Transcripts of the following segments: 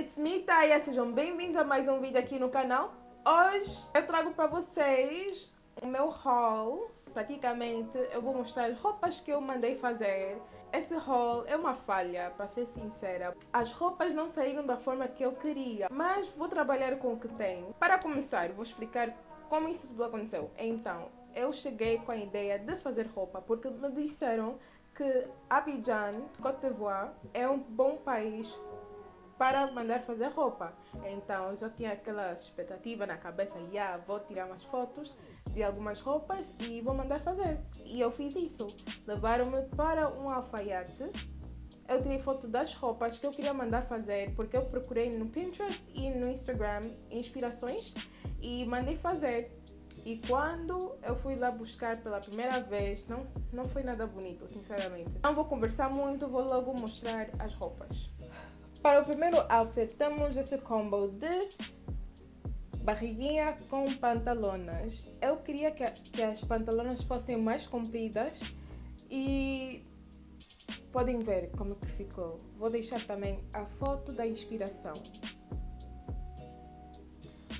it's me, Taya. Sejam bem-vindos a mais um vídeo aqui no canal. Hoje eu trago para vocês o meu haul. Praticamente eu vou mostrar as roupas que eu mandei fazer. Esse haul é uma falha, para ser sincera. As roupas não saíram da forma que eu queria, mas vou trabalhar com o que tenho. Para começar, vou explicar como isso tudo aconteceu. Então, eu cheguei com a ideia de fazer roupa porque me disseram que Abidjan, Côte d'Ivoire, é um bom país para mandar fazer roupa. Então eu já tinha aquela expectativa na cabeça, yeah, vou tirar umas fotos de algumas roupas e vou mandar fazer. E eu fiz isso. Levaram-me para um alfaiate. Eu tirei foto das roupas que eu queria mandar fazer, porque eu procurei no Pinterest e no Instagram inspirações e mandei fazer. E quando eu fui lá buscar pela primeira vez, não, não foi nada bonito, sinceramente. Não vou conversar muito, vou logo mostrar as roupas. Para o primeiro outfit, temos esse combo de barriguinha com pantalonas. Eu queria que, que as pantalonas fossem mais compridas e podem ver como que ficou. Vou deixar também a foto da inspiração.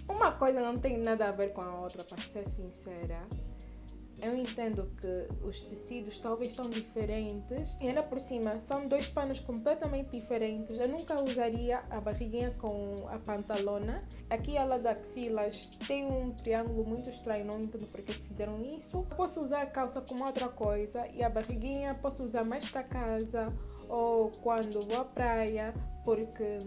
Uma coisa não tem nada a ver com a outra, para ser sincera. Eu entendo que os tecidos talvez são diferentes e ainda por cima são dois panos completamente diferentes. Eu nunca usaria a barriguinha com a pantalona. Aqui ela da axilas tem um triângulo muito estranho, não entendo porque fizeram isso. Eu posso usar calça com outra coisa e a barriguinha posso usar mais para casa ou quando vou à praia porque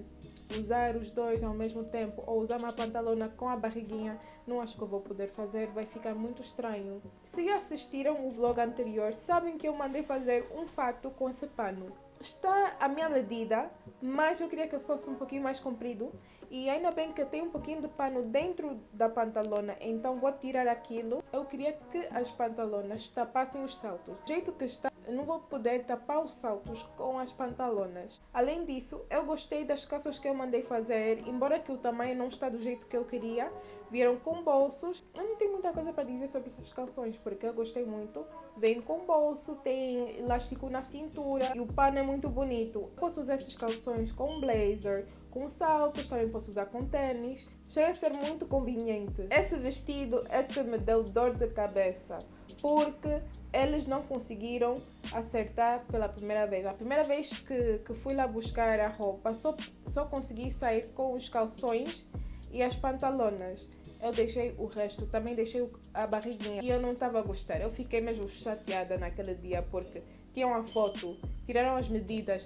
usar os dois ao mesmo tempo ou usar uma pantalona com a barriguinha, não acho que eu vou poder fazer, vai ficar muito estranho. Se assistiram o vlog anterior, sabem que eu mandei fazer um fato com esse pano. Está à minha medida, mas eu queria que fosse um pouquinho mais comprido e ainda bem que tem um pouquinho de pano dentro da pantalona, então vou tirar aquilo. Eu queria que as pantalonas tapassem os saltos. Jeito que está, não vou poder tapar os saltos com as pantalonas. Além disso, eu gostei das calças que eu mandei fazer, embora que o tamanho não está do jeito que eu queria. Vieram com bolsos. Eu não tenho muita coisa para dizer sobre essas calções, porque eu gostei muito. Vem com bolso, tem elástico na cintura e o pano é muito bonito. Posso usar esses calções com blazer, com saltos, também posso usar com tênis. Chega a ser muito conveniente. Esse vestido é que me deu dor de cabeça, porque eles não conseguiram acertar pela primeira vez. A primeira vez que, que fui lá buscar a roupa, só, só consegui sair com os calções e as pantalonas. Eu deixei o resto, também deixei a barriguinha e eu não estava a gostar. Eu fiquei mesmo chateada naquele dia porque tinham uma foto, tiraram as medidas,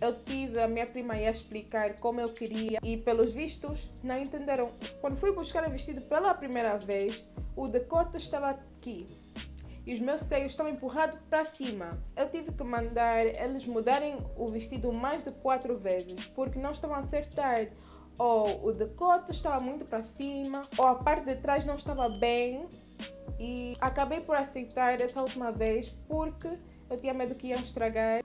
eu tive a minha prima a explicar como eu queria e pelos vistos não entenderam. Quando fui buscar o vestido pela primeira vez, o decote estava aqui e os meus seios estavam empurrados para cima. Eu tive que mandar eles mudarem o vestido mais de quatro vezes porque não estavam a acertar. Ou o decote estava muito para cima, ou a parte de trás não estava bem. E acabei por aceitar essa última vez porque eu tinha medo que iam estragar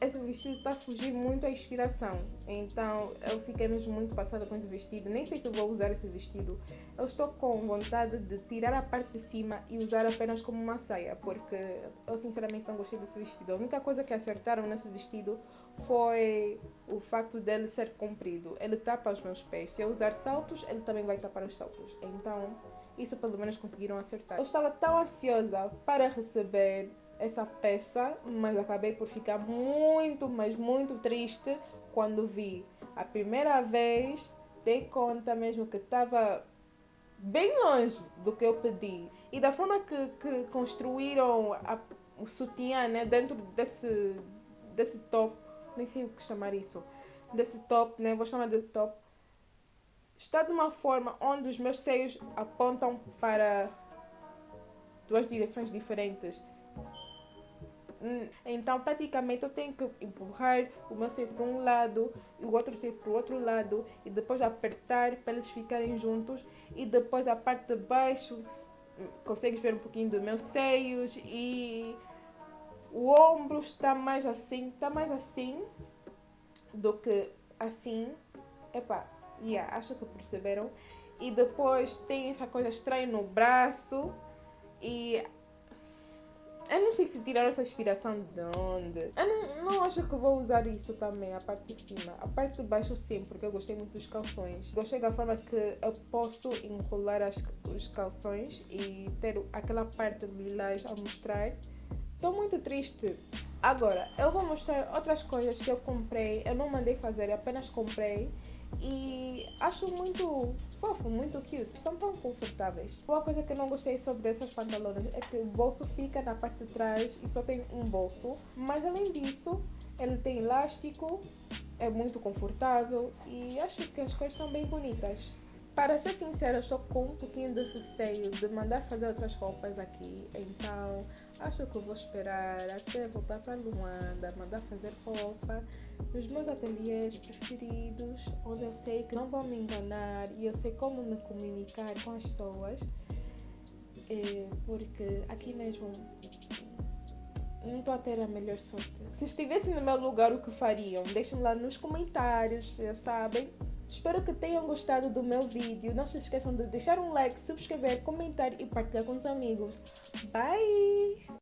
esse vestido está a fugir muito à inspiração. Então eu fiquei mesmo muito passada com esse vestido. Nem sei se vou usar esse vestido. Eu estou com vontade de tirar a parte de cima e usar apenas como uma saia, porque eu sinceramente não gostei desse vestido. A única coisa que acertaram nesse vestido foi o facto dele ser comprido. Ele tapa os meus pés. Se eu usar saltos, ele também vai tapar os saltos. Então, isso pelo menos conseguiram acertar. Eu estava tão ansiosa para receber essa peça, mas acabei por ficar muito, mas muito triste quando vi. A primeira vez dei conta mesmo que estava bem longe do que eu pedi. E da forma que, que construíram a, o sutiã né, dentro desse, desse top, nem sei o que chamar isso, desse top, né, vou chamar de top, está de uma forma onde os meus seios apontam para duas direções diferentes. Hum, então, praticamente, eu tenho que empurrar o meu seio para um lado e o outro seio para o outro lado e depois apertar para eles ficarem juntos e depois a parte de baixo hum, consegues ver um pouquinho dos meus seios e o ombro está mais assim, está mais assim do que assim. Epá, yeah, acho que perceberam. E depois tem essa coisa estranha no braço e Eu não sei se tirar essa inspiração de onde. Eu não, não acho que vou usar isso também, a parte de cima. A parte de baixo sim, porque eu gostei muito dos calções. Gostei da forma que eu posso enrolar as, os calções e ter aquela parte lilás a mostrar. Estou muito triste. Agora, eu vou mostrar outras coisas que eu comprei. Eu não mandei fazer, apenas comprei. E acho muito fofo, muito cute. São tão confortáveis. Uma coisa que eu não gostei sobre essas pantalones é que o bolso fica na parte de trás e só tem um bolso. Mas além disso, ele tem elástico, é muito confortável e acho que as cores são bem bonitas. Para ser sincera, estou com um pouquinho de receio de mandar fazer outras roupas aqui, então acho que vou esperar até voltar para Luanda, mandar fazer roupa nos meus ateliês preferidos, onde eu sei que não vão me enganar e eu sei como me comunicar com as pessoas, é, porque aqui mesmo não estou a ter a melhor sorte. Se estivessem no meu lugar, o que fariam? Deixem lá nos comentários, já sabem. Espero que tenham gostado do meu vídeo. Não se esqueçam de deixar um like, subscrever, comentar e partilhar com os amigos. Bye!